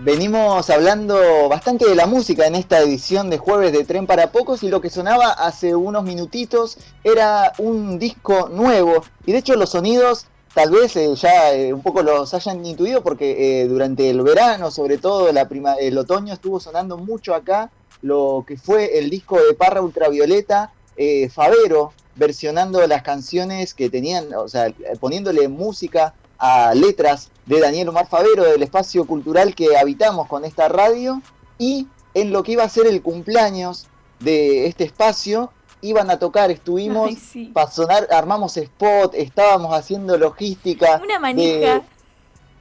venimos hablando bastante de la música en esta edición de jueves de Tren para Pocos y lo que sonaba hace unos minutitos era un disco nuevo. Y de hecho los sonidos tal vez eh, ya eh, un poco los hayan intuido porque eh, durante el verano, sobre todo el otoño, estuvo sonando mucho acá lo que fue el disco de Parra Ultravioleta, Favero, versionando las canciones que tenían, o sea, poniéndole música a letras de Daniel Omar Favero, del espacio cultural que habitamos con esta radio, y en lo que iba a ser el cumpleaños de este espacio, iban a tocar, estuvimos para sonar, armamos spot, estábamos haciendo logística. Una manija.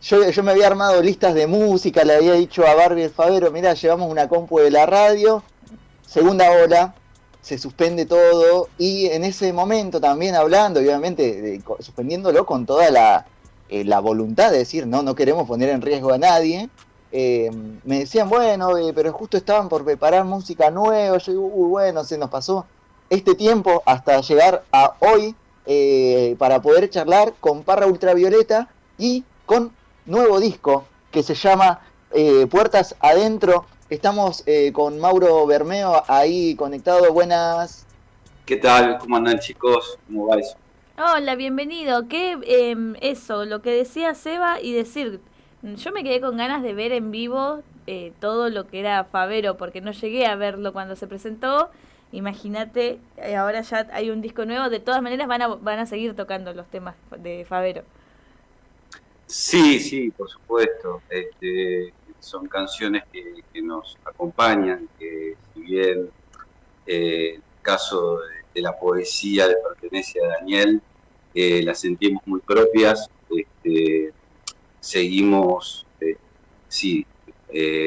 yo, yo me había armado listas de música, le había dicho a Barbie el Favero, mira, llevamos una compu de la radio, segunda ola, se suspende todo, y en ese momento también hablando, obviamente, suspendiéndolo con toda la, eh, la voluntad de decir, no, no queremos poner en riesgo a nadie, eh, me decían, bueno, eh, pero justo estaban por preparar música nueva, yo digo, uy, bueno, se nos pasó este tiempo hasta llegar a hoy para poder charlar con Parra Ultravioleta y con nuevo disco que se llama Puertas Adentro. Estamos con Mauro Bermeo ahí conectado. Buenas. ¿Qué tal? ¿Cómo andan chicos? ¿Cómo va? Hola, bienvenido. ¿Qué em, eso, lo que decía Seba y decir, yo me quedé con ganas de ver en vivo todo lo que era Favero porque no llegué a verlo cuando se presentó Imagínate, eh, ahora ya hay un disco nuevo, de todas maneras van a, van a seguir tocando los temas de Favero. Sí, sí, por supuesto. Este, son canciones que, nos acompañan, que si bien eh, el caso de, la poesía le pertenece a Daniel, eh, las sentimos muy propias, este, seguimos, sí,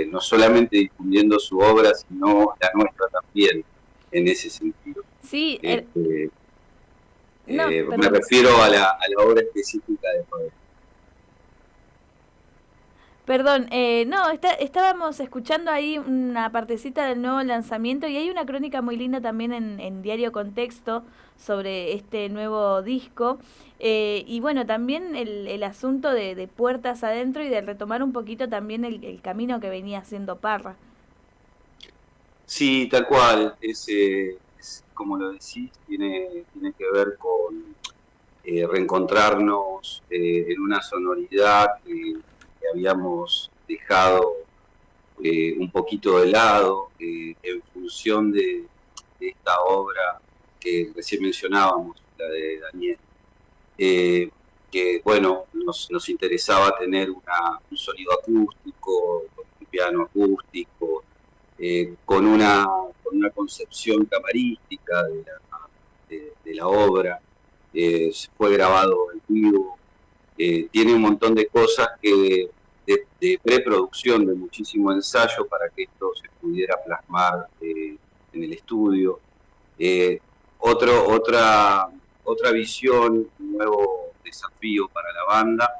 no solamente difundiendo su obra, sino la nuestra también en ese sentido. Sí, este, eh, me refiero a la, a la, obra específica de Pablo. Perdón, eh, no, estábamos escuchando ahí una partecita del nuevo lanzamiento y hay una crónica muy linda también en, Diario Contexto sobre este nuevo disco. Eh, y bueno, también el, el asunto de, puertas adentro y de retomar un poquito también el, el camino que venía haciendo Parra. Sí, tal cual. Es, como lo decís, tiene, tiene que ver con eh, reencontrarnos eh, en una sonoridad habíamos dejado eh, un de de lado en función de, esta obra que recién mencionábamos, la de Daniel. que bueno, nos, nos interesaba tener un sonido acústico, un piano acústico, eh, con, una, con una concepción camarística de la, de, la obra, eh, fue grabado en vivo, eh, tiene un montón de cosas de, preproducción, de muchísimo ensayo para que esto se pudiera plasmar en el estudio. otro, otra, otra visión, un nuevo desafío para la banda.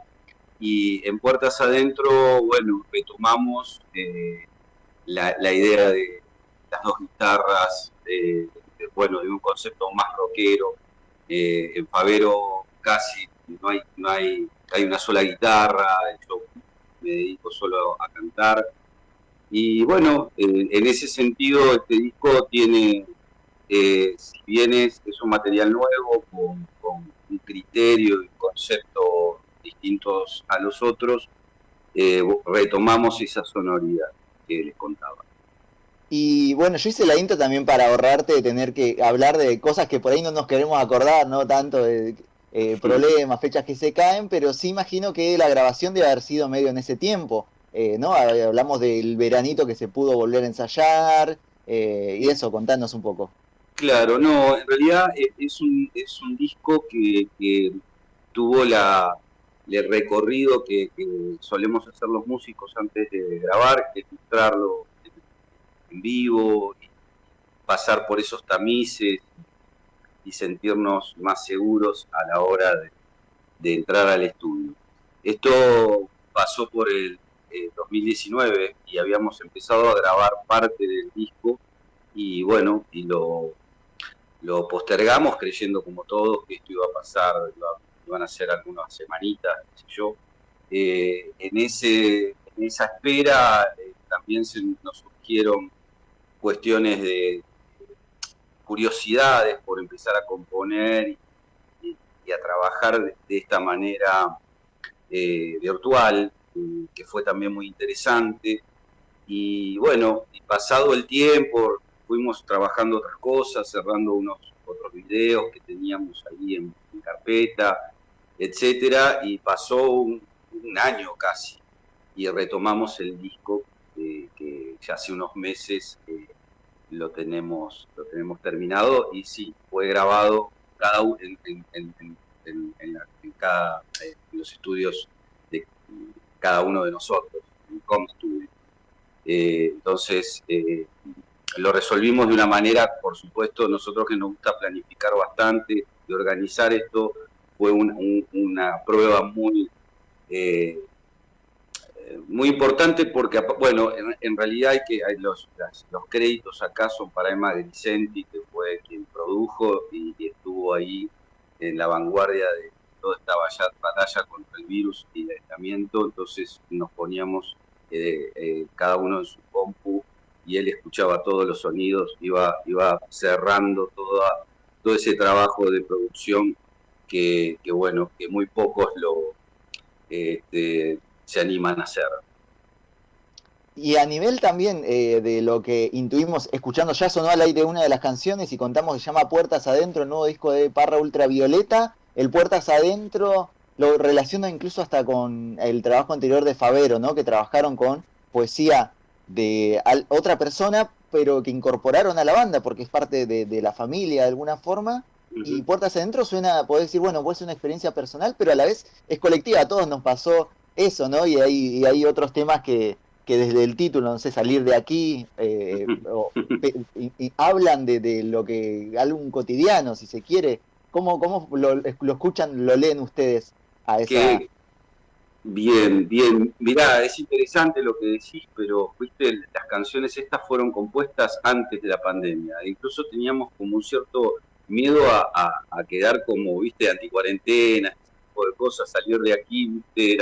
Y en Puertas Adentro, bueno, retomamos la, idea de las dos guitarras, bueno, de un concepto más rockero. Eh, en Favero casi no hay, no hay, hay una sola guitarra, yo me dedico solo a cantar. Y bueno, en ese sentido este disco tiene, eh, si bien es, un material nuevo, con, un criterio y concepto distintos a los otros, eh, retomamos esa sonoridad les contaba. Y bueno, yo hice la intro también para ahorrarte de tener que hablar de cosas que por ahí no nos queremos acordar, no tanto de eh, problemas, fechas que se caen, pero sí imagino que la grabación debe haber sido medio en ese tiempo, eh, ¿no? Hablamos del veranito que se pudo volver a ensayar eh, y eso, contanos un poco. Claro, no, en realidad es un, es un disco que, que tuvo la, el recorrido que, solemos hacer los músicos antes de grabar, que mostrarlo en vivo, pasar por esos tamices y sentirnos más seguros a la hora de, entrar al estudio. Esto pasó por el 2019 y habíamos empezado a grabar parte del disco y bueno, y lo, lo postergamos creyendo como todos que esto iba a pasar, iba van a ser algunas semanitas, qué sé yo. Eh, en, ese, esa espera eh, también se nos surgieron cuestiones de curiosidades por empezar a componer y, a trabajar de, esta manera eh, virtual, que fue también muy interesante. Y bueno, pasado el tiempo, fuimos trabajando otras cosas, cerrando unos otros videos que teníamos ahí en, carpeta, etcétera, y pasó un, año casi y retomamos el disco que ya hace unos meses eh, lo tenemos lo tenemos terminado y sí fue grabado cada en, en, en, cada los estudios de cada uno de nosotros en Com Studio eh, entonces eh, lo resolvimos de una manera, por supuesto, nosotros que nos gusta planificar bastante y organizar esto, fue una prueba muy, eh, muy importante porque, bueno, en, realidad hay que hay los, los créditos acá son para Emma Grisenti, que fue quien produjo y, estuvo ahí en la vanguardia de toda esta batalla contra el virus y el aislamiento, entonces nos poníamos eh, eh, cada uno en su compu y él escuchaba todos los sonidos, iba, iba cerrando toda, todo ese trabajo de producción que, bueno, que muy pocos lo este, se animan a hacer. Y a nivel también eh, de lo que intuimos, escuchando ya sonó al aire una de las canciones y contamos que se llama Puertas Adentro, el nuevo disco de Parra Ultravioleta. El Puertas Adentro lo relaciona incluso hasta con el trabajo anterior de Favero, ¿no? Que trabajaron con poesía de otra persona, pero que incorporaron a la banda porque es parte de, la familia de alguna forma. Y Puertas Adentro suena, podés decir, bueno, puede ser una experiencia personal, pero a la vez es colectiva, a todos nos pasó eso, ¿no? Y hay, hay otros temas que, que desde el título, no sé, salir de aquí, eh, y, hablan de, lo que, algún cotidiano, si se quiere. ¿Cómo, cómo lo, lo escuchan, lo leen ustedes a esa, Bien, bien. Mirá, es interesante lo que decís, pero viste, las canciones estas fueron compuestas antes de la pandemia. Incluso teníamos como un cierto miedo a, quedar como, viste, anticuarentena, ese tipo de cosas, salir de aquí, viste,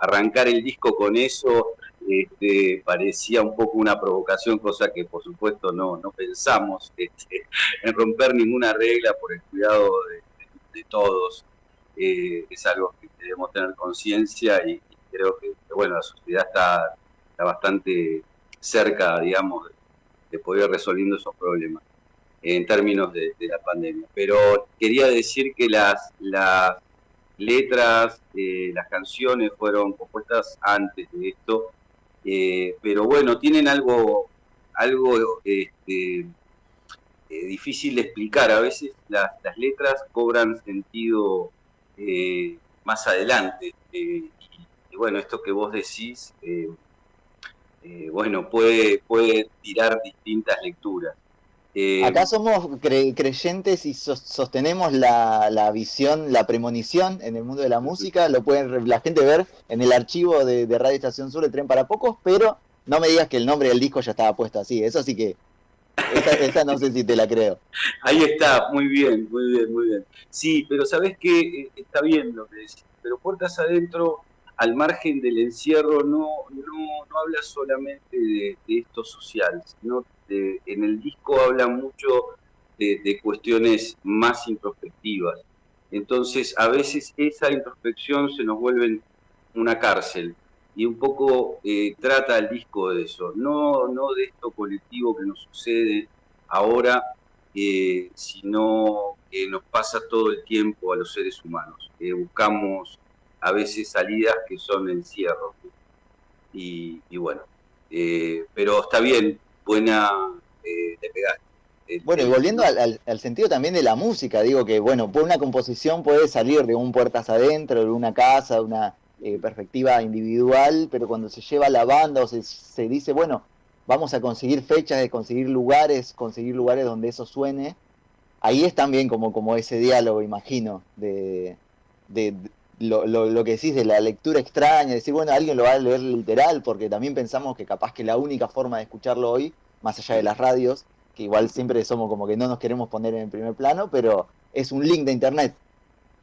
arrancar el disco con eso, este, parecía un poco una provocación, cosa que por supuesto no, no pensamos este, en romper ninguna regla por el cuidado de todos. Eh, es algo que debemos tener conciencia y, creo que, bueno, la sociedad está, bastante cerca, digamos, de, poder ir resolviendo esos problemas en términos de, la pandemia. Pero quería decir que las letras, eh, las canciones fueron compuestas antes de esto, eh, pero bueno, tienen algo, algo este, difícil de explicar. A veces las, las letras cobran sentido eh, más adelante. Eh, y, bueno, esto que vos decís, eh, bueno, puede, puede tirar distintas lecturas. Acá somos creyentes y sostenemos la, visión, la premonición en el mundo de la música, lo pueden la gente ver en el archivo de, de Radio Estación Sur de Tren para Pocos, pero no me digas que el nombre del disco ya estaba puesto así, eso sí que esa, no sé si te la creo. Ahí está, muy bien, muy bien, muy bien. Sí, pero sabes que eh, está bien lo que decís, pero puertas adentro, al margen del encierro, no, no, habla solamente de, esto social, sino en el disco habla mucho de, cuestiones más introspectivas. Entonces, a veces esa introspección se nos vuelve una cárcel y un poco eh, trata el disco de eso, no, no de esto colectivo que nos sucede ahora, eh, sino que nos pasa todo el tiempo a los seres humanos. buscamos a veces salidas que son encierros. Y, y bueno, eh, pero está bien, buena, te pegaste. Bueno, y volviendo al, al, sentido también de la música, digo que, bueno, una composición puede salir de un puertas adentro, de una casa, de una, eh, perspectiva individual, pero cuando se lleva la banda o se, se, dice, bueno, vamos a conseguir fechas, de conseguir lugares, conseguir lugares donde eso suene, ahí es también como, como ese diálogo, imagino, de, de, lo, lo, que decís de la lectura extraña, decir, bueno, alguien lo va a leer literal, porque también pensamos que capaz que la única forma de escucharlo hoy, más allá de las radios, que igual siempre somos como que no nos queremos poner en el primer plano, pero es un link de internet.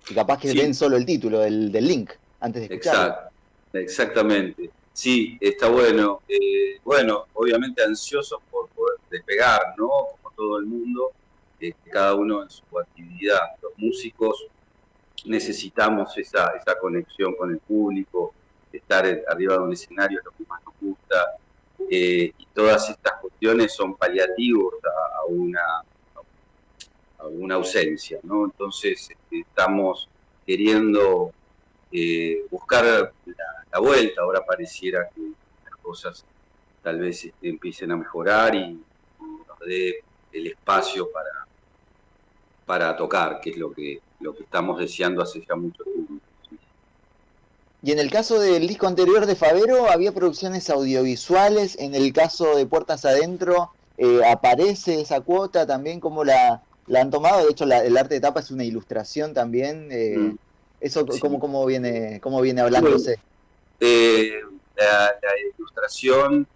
Y capaz que ven solo el título del, del link antes de Exacto, exactamente. Sí, está bueno. Eh, bueno, obviamente ansiosos por poder despegar, ¿no? Como todo el mundo, eh, cada uno en su actividad. Los músicos necesitamos esa, esa conexión con el público, estar arriba de un escenario es lo que más nos gusta, eh, y todas estas cuestiones son paliativos a, una, a una ausencia, ¿no? Entonces este, estamos queriendo eh, buscar la, vuelta, ahora pareciera que las cosas tal vez este, empiecen a mejorar y nos dé el espacio para, para tocar, que es lo que, lo que estamos deseando hace ya mucho tiempo. Y en el caso del disco anterior de Favero había producciones audiovisuales, en el caso de Puertas Adentro eh, aparece esa cuota también, como la, la han tomado, de hecho el arte de tapa es una ilustración también, eh, mm. eso cómo, viene, cómo viene hablándose. Eh, la, ilustración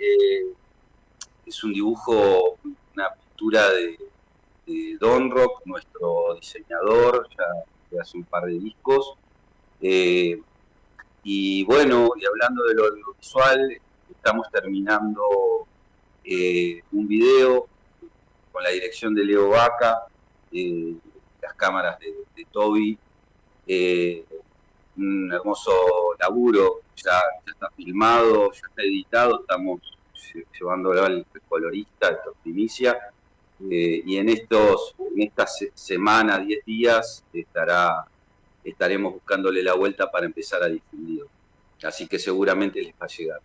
es un dibujo, una pintura de, Don Rock, nuestro diseñador, ya, hace un par de discos. Y bueno, y hablando de lo audiovisual, estamos terminando eh, un video con la dirección de Leo Vaca, eh, las cámaras de, Toby, eh, un hermoso laburo, ya, está filmado, ya está editado, estamos llevándolo al colorista, esto es primicia, y en estos, en estas semanas, 10 días, estará estaremos buscándole la vuelta para empezar a difundir. Así que seguramente les va a llegar.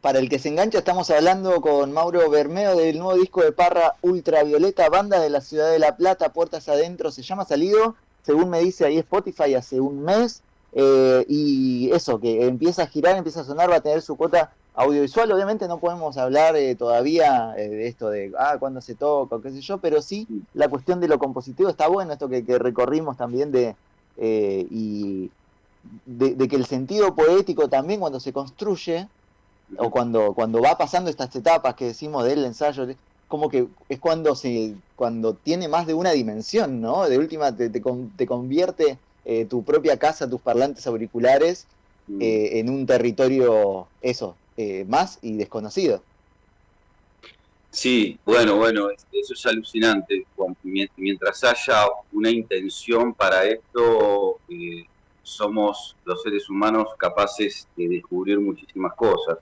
Para el que se engancha, estamos hablando con Mauro Bermeo del nuevo disco de Parra Ultravioleta, banda de la ciudad de La Plata, Puertas Adentro, se llama Salido, según me dice ahí Spotify hace un mes, eh, y eso, que empieza a girar, empieza a sonar, va a tener su cuota audiovisual. Obviamente no podemos hablar eh, todavía eh, de esto de, ah, cuándo se toca, qué sé yo, pero sí la cuestión de lo compositivo está bueno, esto que, recorrimos también de, y de, que el sentido poético también cuando se construye, o cuando, cuando va pasando estas etapas que decimos del ensayo, como que es cuando se cuando tiene más de una dimensión, ¿no? De última te, te convierte eh, tu propia casa, tus parlantes auriculares, mm. eh, en un territorio, eso, eh, más y desconocido. Sí, bueno, bueno, eso es alucinante. Mientras haya una intención para esto, somos los seres humanos capaces de descubrir muchísimas cosas.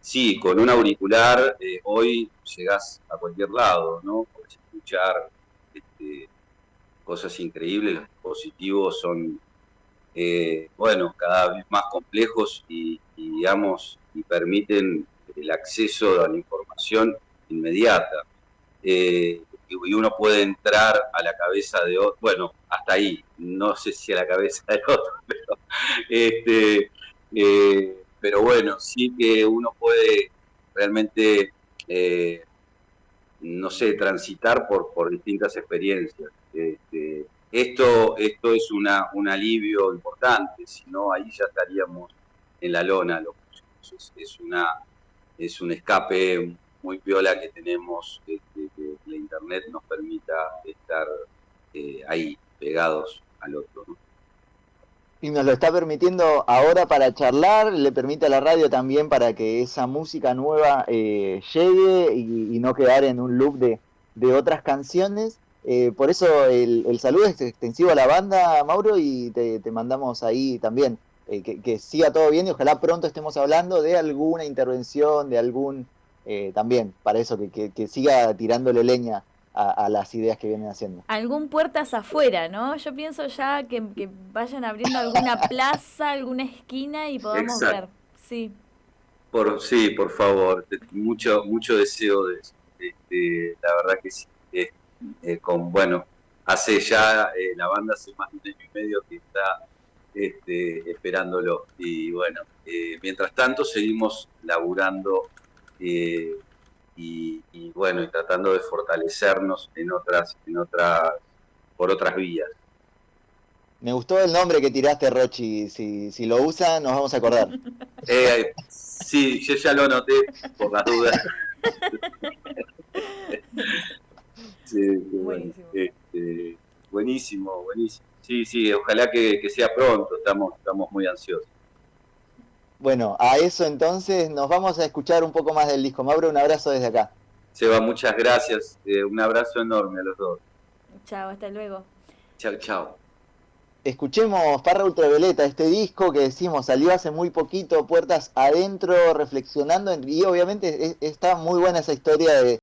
sí, con un auricular hoy llegás a cualquier lado, ¿no? Puedes escuchar este, cosas increíbles, los dispositivos son, eh, bueno, cada vez más complejos y, digamos, y permiten el acceso a la información inmediata. Eh, y uno puede entrar a la cabeza de otro, bueno, hasta ahí, no sé si a la cabeza de otro, pero, este, eh, pero bueno, sí que uno puede realmente, no sé, transitar por, por distintas experiencias. Este, esto, esto es una, un alivio importante, si no ahí ya estaríamos en la lona. Es, es, una, es un escape muy viola que tenemos, que, la internet nos permita estar eh, ahí, pegados al otro. Y nos lo está permitiendo ahora para charlar, le permite a la radio también para que esa música nueva eh, llegue y, no quedar en un loop de, de otras canciones. Eh, por eso el, saludo es extensivo a la banda, Mauro, y te, mandamos ahí también. Eh, que, siga todo bien y ojalá pronto estemos hablando de alguna intervención, de algún, eh, también, para eso, que, siga tirándole leña a, las ideas que vienen haciendo. Algún puertas afuera, ¿no? Yo pienso ya que, vayan abriendo alguna plaza, alguna esquina y podamos ver. Sí. Por, sí, por favor, mucho, mucho deseo de eso. Este, la verdad que sí. Eh, con, bueno, hace ya, eh, la banda hace más de un año y medio que está este, esperándolo. Y bueno, eh, mientras tanto seguimos laburando y, bueno, y tratando de fortalecernos en otras, en otras, por otras vías. Me gustó el nombre que tiraste, Rochi. Si, si lo usa, nos vamos a acordar. sí, yo ya lo anoté por las dudas. buenísimo. Este, buenísimo, buenísimo. Sí, sí, ojalá que, sea pronto, estamos, estamos muy ansiosos. Bueno, a eso entonces nos vamos a escuchar un poco más del disco. Mauro, un abrazo desde acá. Seba, muchas gracias. Eh, un abrazo enorme a los dos. Chao, hasta luego. Chao, chao. Escuchemos Parra Ultravioleta, este disco que decimos salió hace muy poquito, puertas adentro, reflexionando, y obviamente está muy buena esa historia de,